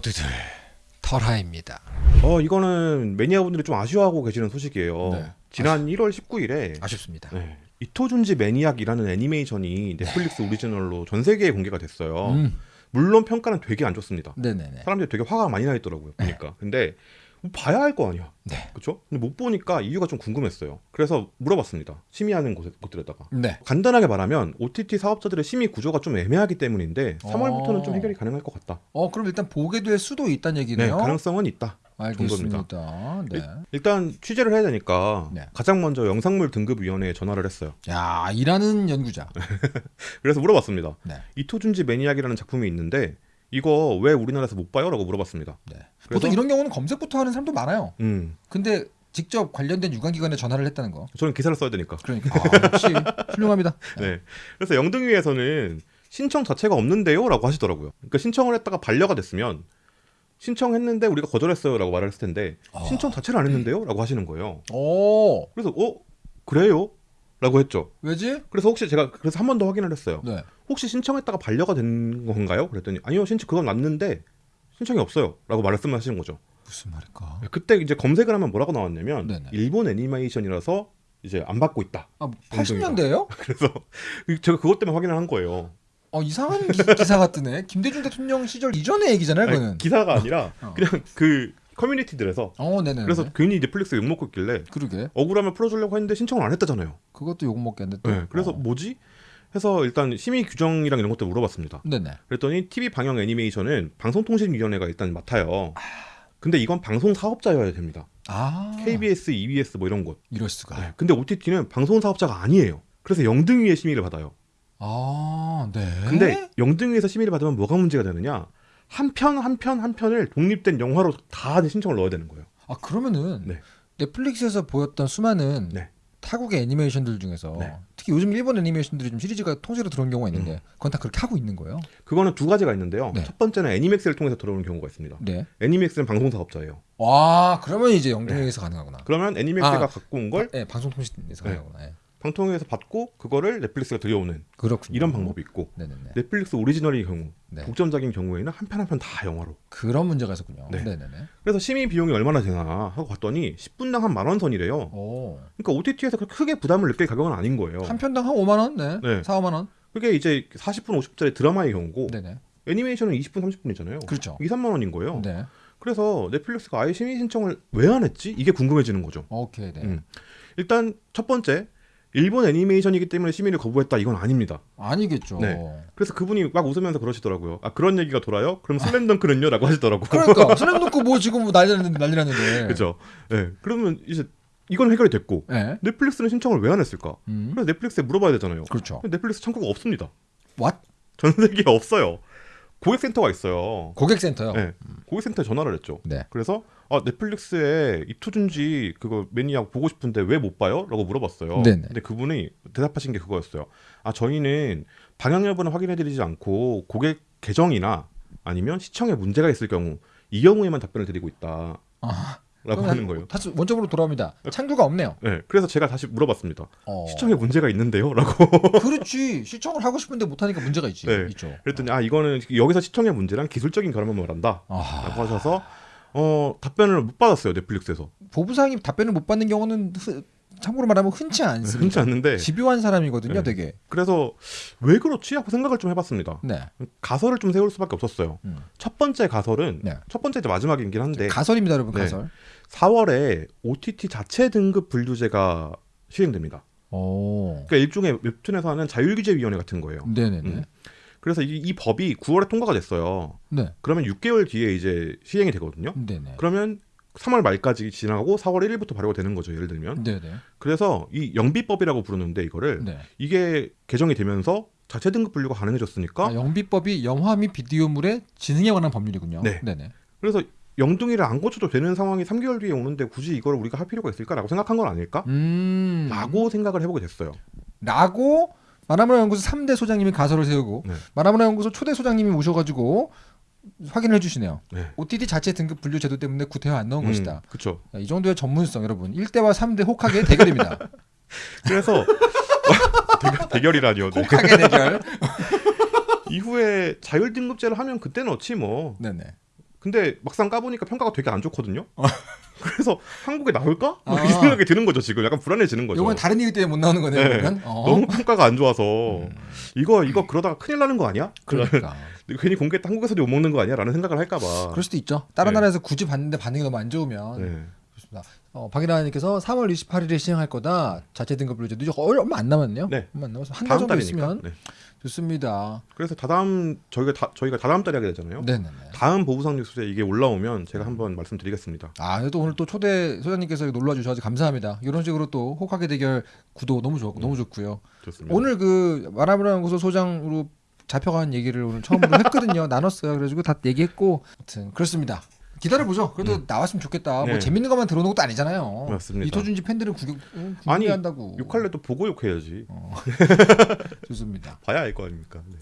모두들 털하입니다. 어 이거는 매니아분들이 좀 아쉬워하고 계시는 소식이에요. 네. 지난 1월 19일에 아쉽습니다. 네, 이토준지 매니악이라는 애니메이션이 넷플릭스 오리지널로 전 세계에 공개가 됐어요. 음, 물론 평가는 되게 안 좋습니다. 네네네. 사람들이 되게 화가 많이 나 있더라고요. 보니까. 근데 뭐 봐야 할 거 아니야. 네. 그렇죠? 근데 못 보니까 이유가 좀 궁금했어요. 그래서 물어봤습니다. 심의하는 곳에, 곳들에다가. 네. 간단하게 말하면 OTT 사업자들의 심의 구조가 좀 애매하기 때문인데 3월부터는 좀 어. 해결이 가능할 것 같다. 어 그럼 일단 보게 될 수도 있다는 네, 얘기네요. 가능성은 있다. 알겠습니다. 네. 일 단 취재를 해야 되니까 네. 가장 먼저 영상물 등급위원회에 전화를 했어요. 야 일하는 연구자. 그래서 물어봤습니다. 네. 이토준지 매니악이라는 작품이 있는데 이거 왜 우리나라에서 못 봐요? 라고 물어봤습니다. 네. 보통 이런 경우는 검색부터 하는 사람도 많아요. 음, 근데 직접 관련된 유관기관에 전화를 했다는 거. 저는 기사를 써야 되니까. 그러니까 아, 역시 훌륭합니다. 네. 그래서 영등위에서는 신청 자체가 없는데요? 라고 하시더라고요. 그러니까 신청을 했다가 반려가 됐으면 신청했는데 우리가 거절했어요 라고 말을 했을 텐데 아. 신청 자체를 안 했는데요? 라고 하시는 거예요. 오 그래서 어? 그래요? 라고 했죠. 왜지? 그래서 혹시 제가 그래서 한 번 더 확인을 했어요. 네. 혹시 신청했다가 반려가 된 건가요? 그랬더니 아니요 신청 그건 맞는데 신청이 없어요 라고 말씀하시는 거죠. 무슨 말일까? 그때 이제 검색을 하면 뭐라고 나왔냐면 네네. 일본 애니메이션이라서 이제 안 받고 있다. 아 80년대예요? 그래서 제가 그것 때문에 확인을 한 거예요. 어 이상한 기, 기사가 뜨네. 김대중 대통령 시절 이전의 얘기잖아요, 아니, 그거는. 기사가 아니라 어. 그냥 그 커뮤니티들에서 어, 네네. 그래서 괜히 넷플릭스 욕 먹고 있길래 그러게. 억울하면 풀어주려고 했는데 신청을 안 했다잖아요. 그것도 욕 먹겠는데. 또. 네, 그래서 어. 뭐지? 해서 일단 심의 규정이랑 이런 것들 물어봤습니다. 네네. 그랬더니 TV 방영 애니메이션은 방송통신위원회가 일단 맡아요. 근데 이건 방송 사업자여야 됩니다. 아 KBS, EBS 뭐 이런 곳. 이럴 수가. 네, 근데 OTT는 방송 사업자가 아니에요. 그래서 영등위의 심의를 받아요. 아 네. 근데 영등위에서 심의를 받으면 뭐가 문제가 되느냐? 한 편 한 편 한 편을 독립된 영화로 다 신청을 넣어야 되는 거예요. 아 그러면은 네. 넷플릭스에서 보였던 수많은 네. 타국의 애니메이션들 중에서 네. 특히 요즘 일본 애니메이션들이 좀 시리즈가 통째로 들어온 경우가 있는데 그건 다 그렇게 하고 있는 거예요. 그거는 두 가지가 있는데요. 네. 첫 번째는 애니맥스를 통해서 들어오는 경우가 있습니다. 네. 애니맥스는 방송 사업자예요. 와 그러면 이제 영등에서 가능하구나. 그러면 애니맥스가 아. 갖고 온 걸 네, 방송통신에서 네. 가능하구나. 네. 방통위에서 받고 그거를 넷플릭스가 들여오는 그렇군요. 이런 방법이 있고 네네네. 넷플릭스 오리지널의 경우 네. 독점작인 경우에는 한 편 한 편 다 영화로. 그런 문제가 있었군요. 네. 네. 네네 그래서 심의 비용이 얼마나 되나 하고 봤더니 10분당 한 만 원 선이래요. 오. 그러니까 OTT에서 크게 부담을 느낄 가격은 아닌 거예요. 한 편당 한 5만 원? 네. 네. 4, 5만 원? 그게 이제 40분 50분짜리 드라마의 경우고 네네. 애니메이션은 20분 30분이잖아요. 그렇죠. 2, 3만 원인 거예요. 네. 그래서 넷플릭스가 아예 심의 신청을 왜 안 했지? 이게 궁금해지는 거죠. 오케이. 네. 음. 일단 첫 번째 일본 애니메이션이기 때문에 심의를 거부했다 이건 아닙니다. 아니겠죠. 네. 그래서 그분이 막 웃으면서 그러시더라고요. 아 그런 얘기가 돌아요? 그럼 슬램덩크는요?라고 하시더라고. 그러니까 슬램덩크 뭐 지금 뭐 난리 났는데 난리 났는데. 그죠? 예. 그러면 이제 이건 해결이 됐고 네. 넷플릭스는 신청을 왜 안 했을까? 음. 그래서 넷플릭스에 물어봐야 되잖아요. 그렇죠. 넷플릭스 창구가 없습니다. What? 전 세계에 없어요. 고객센터가 있어요. 고객센터요. 네. 고객센터에 전화를 했죠. 네. 그래서 아, 넷플릭스에 이토준지 그거 매니악 보고 싶은데 왜 못 봐요? 라고 물어봤어요. 네네. 근데 그분이 대답하신 게 그거였어요. 아 저희는 방영 여부는 확인해드리지 않고 고객 계정이나 아니면 시청에 문제가 있을 경우 이 경우에만 답변을 드리고 있다라고 아, 하는 거예요. 다시 원점으로 돌아옵니다. 창구가 없네요. 네, 그래서 제가 다시 물어봤습니다. 어. 시청에 문제가 있는데요?라고 그렇지. 시청을 하고 싶은데 못 하니까 문제가 있지. 네. 있죠. 그랬더니 아 이거는 여기서 시청의 문제랑 기술적인 결함을 말한다라고 아, 하셔서 어 답변을 못 받았어요 넷플릭스에서 보부상이 답변을 못 받는 경우는 흔- 참고로 말하면 흔치 않습니다. 흔치 않는데 집요한 사람이거든요, 네. 되게. 그래서 왜 그렇지 하고 생각을 좀 해봤습니다. 네. 가설을 좀 세울 수밖에 없었어요. 음. 첫 번째 가설은 네. 첫 번째 이제 마지막이긴 한데 가설입니다, 여러분. 네. 가설. 4월에 OTT 자체 등급 분류제가 시행됩니다. 오. 그러니까 일종의 웹툰에서 하는 자율규제위원회 같은 거예요. 네네네. 음. 그래서 이, 이 법이 9월에 통과가 됐어요. 네. 그러면 6개월 뒤에 이제 시행이 되거든요. 네네. 그러면 3월 말까지 지나고 4월 1일부터 발효가 되는 거죠. 예를 들면. 네네. 그래서 이 영비법이라고 부르는데 이거를 네. 이게 개정이 되면서 자체 등급 분류가 가능해졌으니까 아, 영비법이 영화 및 비디오물의 지능에 관한 법률이군요. 네. 네네. 그래서 영등이를 안 고쳐도 되는 상황이 3개월 뒤에 오는데 굳이 이걸 우리가 할 필요가 있을까라고 생각한 건 아닐까? 음. 라고 생각을 해보게 됐어요. 라고 마나무라 연구소 3대 소장님이 가설을 세우고 네. 마나무라 연구소 초대 소장님이 오셔가지고 확인을 해주시네요. 네. OTT 자체 등급 분류 제도 때문에 구태여 안 넣은 것이다. 그렇죠. 야, 이 정도의 전문성 여러분 1대와 3대 혹하게 대결입니다. 그래서 대결, 대결이라니요. 네. 혹하게 대결. 이후에 자율 등급제를 하면 그때 넣지 뭐. 네네. 근데 막상 까보니까 평가가 되게 안 좋거든요. 그래서 한국에 나올까? 뭐 아. 이 생각이 드는 거죠 지금 약간 불안해지는 거죠. 요건 다른 이유 때문에 못 나오는 거네요. 네. 어. 너무 평가가 안 좋아서 음. 이거 이거 그러다가 큰일 나는 거 아니야? 그러니까 괜히 공개했다 한국에서도 욕 먹는 거 아니야?라는 생각을 할까봐. 그럴 수도 있죠. 다른 네. 나라에서 굳이 봤는데 반응이 너무 안 좋으면 네. 그렇습니다. 어, 박일아님께서 3월 28일에 시행할 거다. 자체 등급으로 이제 늦어 얼마 안 남았네요. 네. 얼마 안 남아서 한 달 정도. 있으면 네. 좋습니다. 그래서 다다음 저희가 다, 저희가 다다음 달에 하게 되잖아요. 네네네. 다음 보부상 뉴스에 이게 올라오면 제가 한번 말씀드리겠습니다. 아, 그래도 오늘 또 초대 소장님께서 놀러 주셔서 감사합니다. 이런 식으로 또 호카게 대결 구도 너무 좋고 너무 좋고요. 좋습니다. 오늘 그 마라브라는 고소 소장으로 잡혀간 얘기를 오늘 처음으로 했거든요. 나눴어요. 그래가지고 다 얘기했고, 아무튼 그렇습니다. 기다려보죠. 그래도 음. 나왔으면 좋겠다. 뭐 네. 뭐 재밌는 것만 들어오는 것도 아니잖아요. 맞습니다. 이토준지 팬들은 구경 음, 아니 한다고. 욕할래 또 보고 욕해야지. 어. 좋습니다. 봐야 알 거 아닙니까. 네.